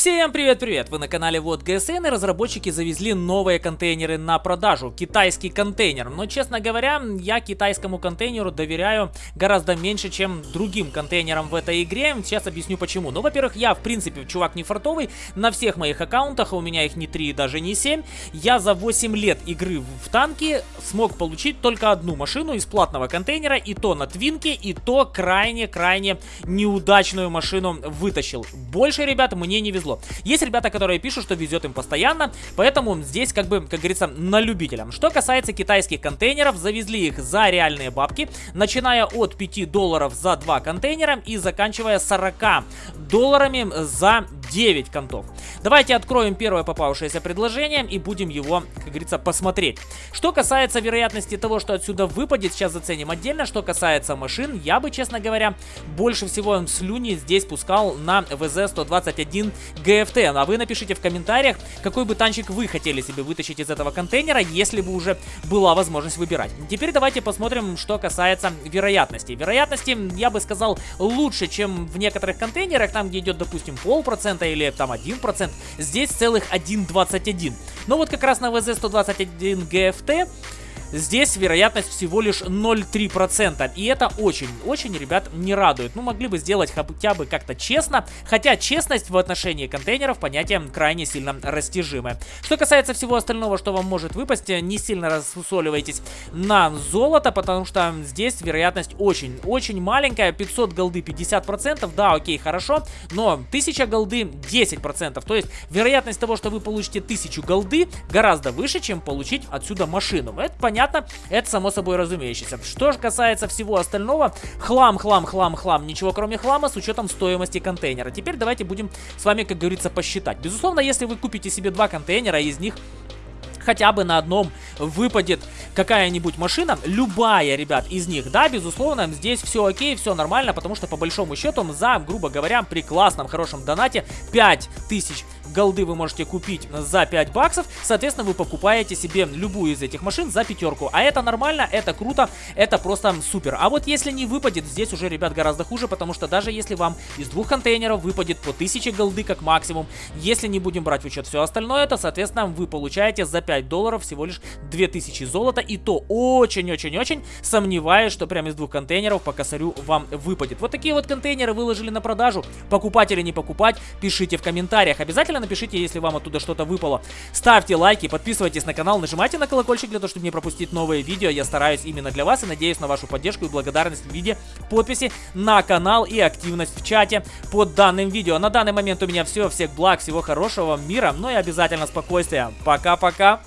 Всем привет-привет! Вы на канале Вот ГСН и разработчики завезли новые контейнеры на продажу. Китайский контейнер. Но, честно говоря, я китайскому контейнеру доверяю гораздо меньше, чем другим контейнерам в этой игре. Сейчас объясню почему. Ну, во-первых, я, в принципе, чувак не фартовый. На всех моих аккаунтах, а у меня их не 3 даже не 7, я за 8 лет игры в танки смог получить только одну машину из платного контейнера. И то на твинке, и то крайне-крайне неудачную машину вытащил. Больше, ребят, мне не везло повезло. Есть ребята, которые пишут, что везет им постоянно, поэтому здесь, как бы, как говорится, на любителям. Что касается китайских контейнеров, завезли их за реальные бабки, начиная от 5 долларов за 2 контейнера и заканчивая 40 долларами за 9 контов. Давайте откроем первое попавшееся предложение и будем его, как говорится, посмотреть. Что касается вероятности того, что отсюда выпадет, сейчас заценим отдельно. Что касается машин, я бы, честно говоря, больше всего слюни здесь пускал на ВЗ-121 GFT. А вы напишите в комментариях, какой бы танчик вы хотели себе вытащить из этого контейнера, если бы уже была возможность выбирать. Теперь давайте посмотрим, что касается вероятности. Вероятности, я бы сказал, лучше, чем в некоторых контейнерах, там, где идет, допустим, полпроцента или там 1%. Здесь целых 1,21. Но вот как раз на VZ121 GFT Здесь вероятность всего лишь 0,3%. И это очень-очень, ребят, не радует. Ну, могли бы сделать хотя бы как-то честно. Хотя честность в отношении контейнеров понятие крайне сильно растяжимое. Что касается всего остального, что вам может выпасть, не сильно рассусоливайтесь на золото, потому что здесь вероятность очень-очень маленькая. 500 голды 50%, да, окей, хорошо. Но 1000 голды 10%. То есть вероятность того, что вы получите 1000 голды гораздо выше, чем получить отсюда машину. Это понятно понятно, это само собой разумеющееся. Что же касается всего остального, хлам, хлам, хлам, хлам, ничего кроме хлама с учетом стоимости контейнера. Теперь давайте будем с вами, как говорится, посчитать. Безусловно, если вы купите себе два контейнера, из них хотя бы на одном выпадет какая-нибудь машина, любая, ребят, из них, да, безусловно, здесь все окей, все нормально, потому что по большому счету за, грубо говоря, при классном, хорошем донате 5000 голды вы можете купить за 5 баксов. Соответственно, вы покупаете себе любую из этих машин за пятерку. А это нормально, это круто, это просто супер. А вот если не выпадет, здесь уже, ребят, гораздо хуже, потому что даже если вам из двух контейнеров выпадет по 1000 голды как максимум, если не будем брать в учет все остальное, то, соответственно, вы получаете за 5 долларов всего лишь 2000 золота. И то очень-очень-очень сомневаюсь, что прямо из двух контейнеров по косарю вам выпадет. Вот такие вот контейнеры выложили на продажу. Покупать или не покупать, пишите в комментариях. Обязательно напишите, если вам оттуда что-то выпало. Ставьте лайки, подписывайтесь на канал, нажимайте на колокольчик для того, чтобы не пропустить новые видео. Я стараюсь именно для вас и надеюсь на вашу поддержку и благодарность в виде подписи на канал и активность в чате под данным видео. На данный момент у меня все. Всех благ, всего хорошего, мира, ну и обязательно спокойствия. Пока-пока.